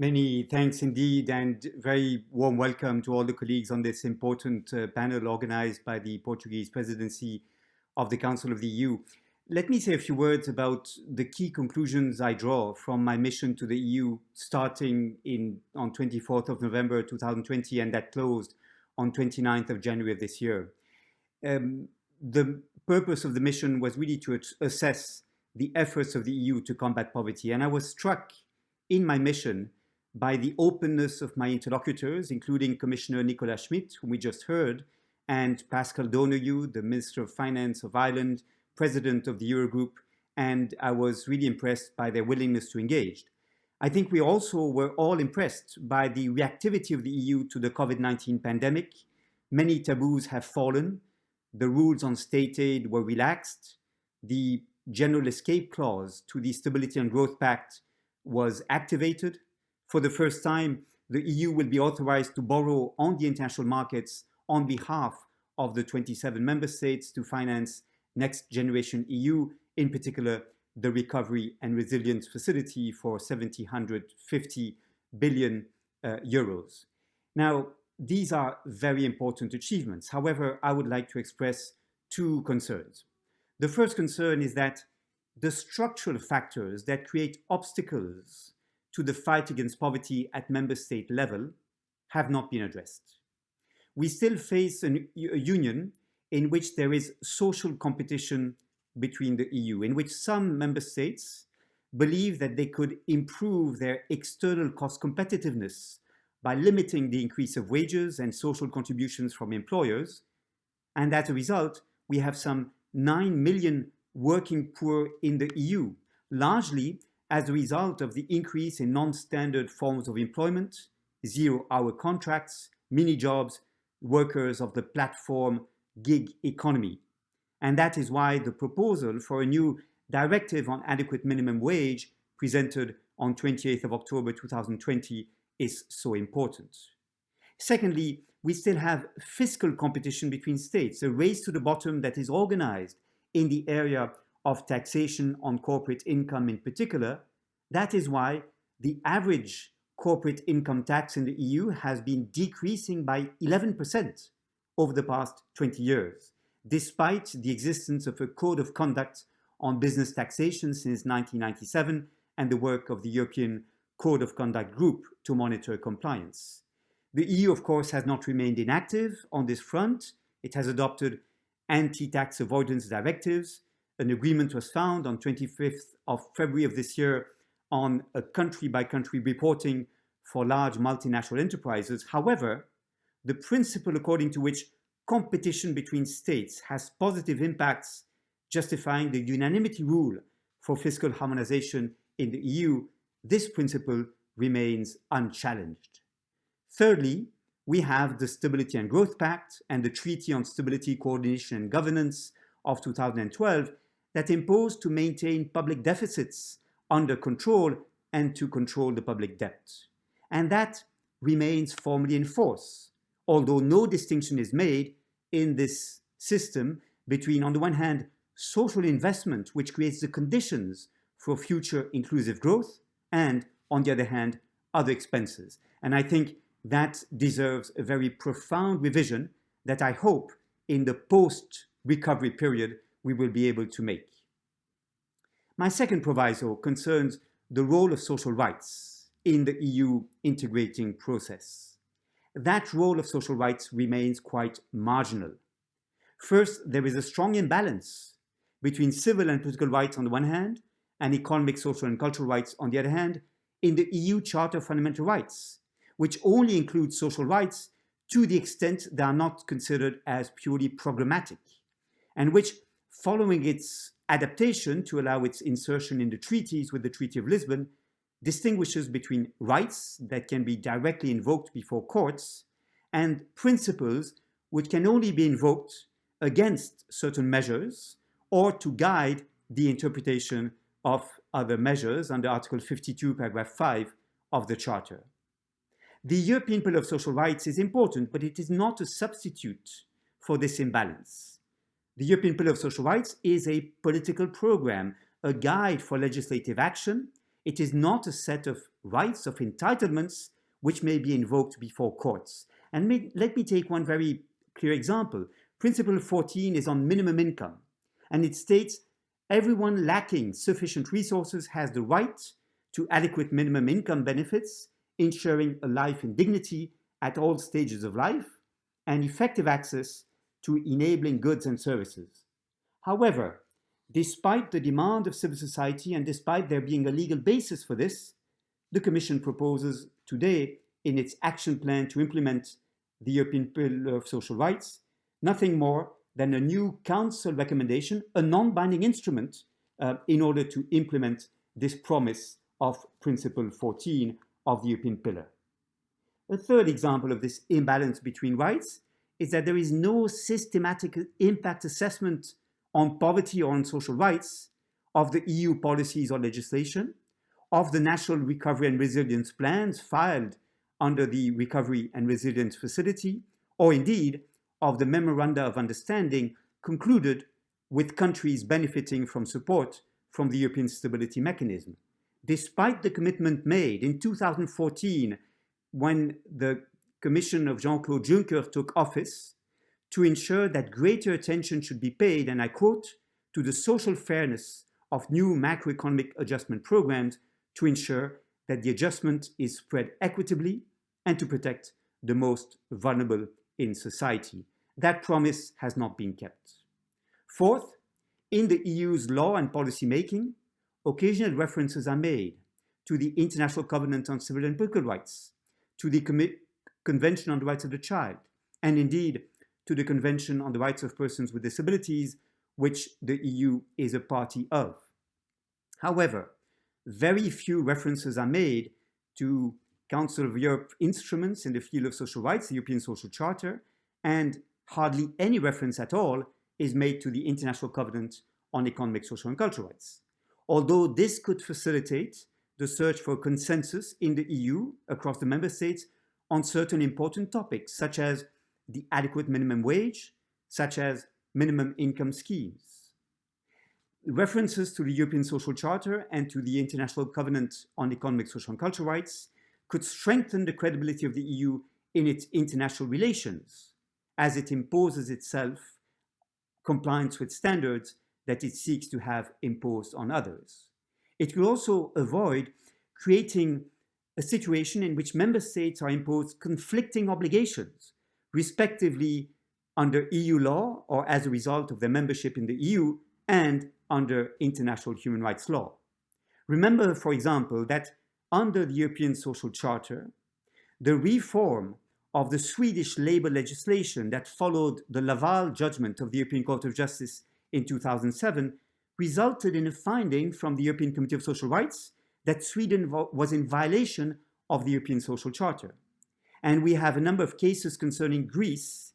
Many thanks indeed, and very warm welcome to all the colleagues on this important uh, panel organized by the Portuguese presidency of the Council of the EU. Let me say a few words about the key conclusions I draw from my mission to the EU starting in, on 24th of November 2020 and that closed on 29th of January of this year. Um, the purpose of the mission was really to assess the efforts of the EU to combat poverty. And I was struck in my mission by the openness of my interlocutors, including Commissioner Nicolas Schmit, whom we just heard, and Paschal Donohoe, the Minister of Finance of Ireland, President of the Eurogroup, and I was really impressed by their willingness to engage. I think we also were all impressed by the reactivity of the EU to the COVID-19 pandemic. Many taboos have fallen. The rules on state aid were relaxed. The general escape clause to the Stability and Growth Pact was activated. For the first time, the EU will be authorized to borrow on the international markets on behalf of the 27 member states to finance Next Generation EU, in particular the Recovery and Resilience Facility for 750 billion uh, euros. Now, these are very important achievements. However, I would like to express two concerns. The first concern is that the structural factors that create obstacles to the fight against poverty at member state level have not been addressed. We still face an, a union in which there is social competition between the EU, in which some member states believe that they could improve their external cost competitiveness by limiting the increase of wages and social contributions from employers. And as a result, we have some 9 million working poor in the EU, largely as a result of the increase in non-standard forms of employment, zero-hour contracts, mini-jobs, workers of the platform gig economy. And that is why the proposal for a new directive on adequate minimum wage presented on 28th of October 2020 is so important. Secondly, we still have fiscal competition between states, a race to the bottom that is organized in the area of taxation on corporate income in particular. That is why the average corporate income tax in the EU has been decreasing by 11% over the past 20 years, despite the existence of a code of conduct on business taxation since 1997 and the work of the European Code of Conduct Group to monitor compliance. The EU, of course, has not remained inactive on this front. It has adopted anti-tax avoidance directives. An agreement was found on 25th of February of this year on a country-by-country reporting for large multinational enterprises. However, the principle according to which competition between states has positive impacts justifying the unanimity rule for fiscal harmonization in the EU, this principle remains unchallenged. Thirdly, we have the Stability and Growth Pact and the Treaty on Stability, Coordination and Governance of 2012 that impose to maintain public deficits under control and to control the public debt. And that remains formally in force although no distinction is made in this system between, on the one hand, social investment, which creates the conditions for future inclusive growth, and, on the other hand, other expenses. And I think that deserves a very profound revision that I hope in the post-recovery period we will be able to make. My second proviso concerns the role of social rights in the EU integrating process that role of social rights remains quite marginal. First, there is a strong imbalance between civil and political rights on the one hand, and economic, social and cultural rights on the other hand, in the EU Charter of Fundamental Rights, which only includes social rights to the extent they are not considered as purely programmatic, and which, following its adaptation to allow its insertion in the treaties with the Treaty of Lisbon, distinguishes between rights that can be directly invoked before courts and principles which can only be invoked against certain measures or to guide the interpretation of other measures under Article 52, paragraph 5 of the Charter. The European Pillar of Social Rights is important, but it is not a substitute for this imbalance. The European Pillar of Social Rights is a political program, a guide for legislative action It is not a set of rights, of entitlements, which may be invoked before courts. And may, let me take one very clear example. Principle 14 is on minimum income, and it states everyone lacking sufficient resources has the right to adequate minimum income benefits, ensuring a life in dignity at all stages of life, and effective access to enabling goods and services. However, despite the demand of civil society and despite there being a legal basis for this, the Commission proposes today in its action plan to implement the European Pillar of Social Rights, nothing more than a new Council recommendation, a non-binding instrument uh, in order to implement this promise of Principle 14 of the European Pillar. A third example of this imbalance between rights is that there is no systematic impact assessment on poverty or on social rights of the EU policies or legislation, of the national recovery and resilience plans filed under the Recovery and Resilience Facility, or indeed of the Memoranda of Understanding concluded with countries benefiting from support from the European Stability Mechanism. Despite the commitment made in 2014 when the Commission of Jean-Claude Juncker took office to ensure that greater attention should be paid, and I quote, to the social fairness of new macroeconomic adjustment programs to ensure that the adjustment is spread equitably and to protect the most vulnerable in society. That promise has not been kept. Fourth, in the EU's law and policy making, occasional references are made to the International Covenant on Civil and Political Rights, to the Convention on the Rights of the Child, and indeed to the Convention on the Rights of Persons with Disabilities, which the EU is a party of. However, very few references are made to Council of Europe instruments in the field of social rights, the European Social Charter, and hardly any reference at all is made to the International Covenant on Economic, Social and Cultural Rights. Although this could facilitate the search for consensus in the EU across the member states on certain important topics, such as the adequate minimum wage, such as minimum income schemes. References to the European Social Charter and to the International Covenant on Economic, Social and Cultural Rights could strengthen the credibility of the EU in its international relations as it imposes itself compliance with standards that it seeks to have imposed on others. It will also avoid creating a situation in which member states are imposed conflicting obligations, respectively under EU law or as a result of their membership in the EU and under international human rights law. Remember, for example, that under the European Social Charter, the reform of the Swedish labor legislation that followed the Laval judgment of the European Court of Justice in 2007 resulted in a finding from the European Committee of Social Rights that Sweden was in violation of the European Social Charter. And we have a number of cases concerning Greece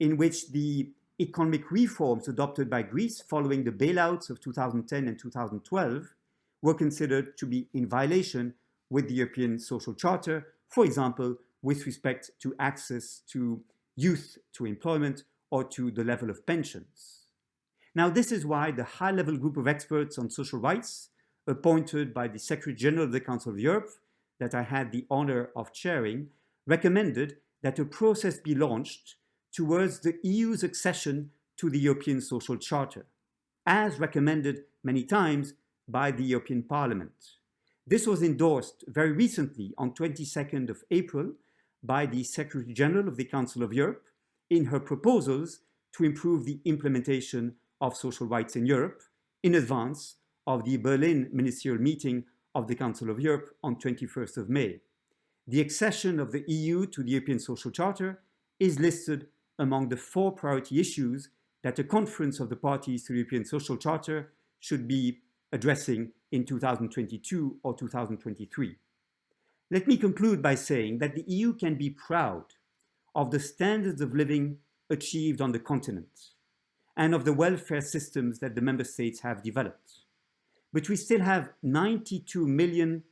in which the economic reforms adopted by Greece following the bailouts of 2010 and 2012 were considered to be in violation with the European Social Charter, for example, with respect to access to youth to employment or to the level of pensions. Now, this is why the high-level group of experts on social rights appointed by the Secretary General of the Council of Europe that I had the honor of chairing recommended that a process be launched towards the EU's accession to the European Social Charter, as recommended many times by the European Parliament. This was endorsed very recently on 22nd of April by the Secretary General of the Council of Europe in her proposals to improve the implementation of social rights in Europe in advance of the Berlin ministerial meeting of the Council of Europe on 21st of May. The accession of the EU to the European Social Charter is listed among the four priority issues that a conference of the parties to the European Social Charter should be addressing in 2022 or 2023. Let me conclude by saying that the EU can be proud of the standards of living achieved on the continent and of the welfare systems that the member states have developed. But we still have 92 million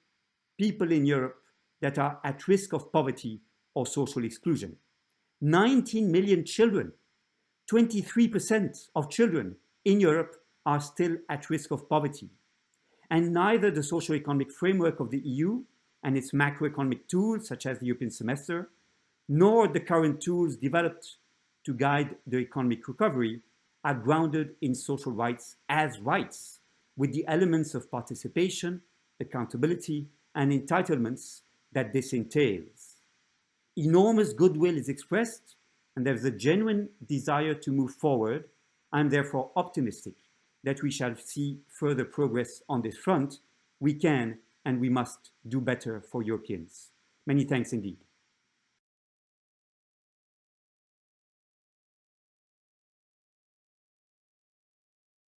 people in Europe that are at risk of poverty or social exclusion. 19 million children, 23% of children in Europe are still at risk of poverty. And neither the social economic framework of the EU and its macroeconomic tools, such as the European semester, nor the current tools developed to guide the economic recovery are grounded in social rights as rights, with the elements of participation, accountability, and entitlements that this entails. Enormous goodwill is expressed, and there's a genuine desire to move forward. I'm therefore optimistic that we shall see further progress on this front. We can and we must do better for Europeans. Many thanks indeed.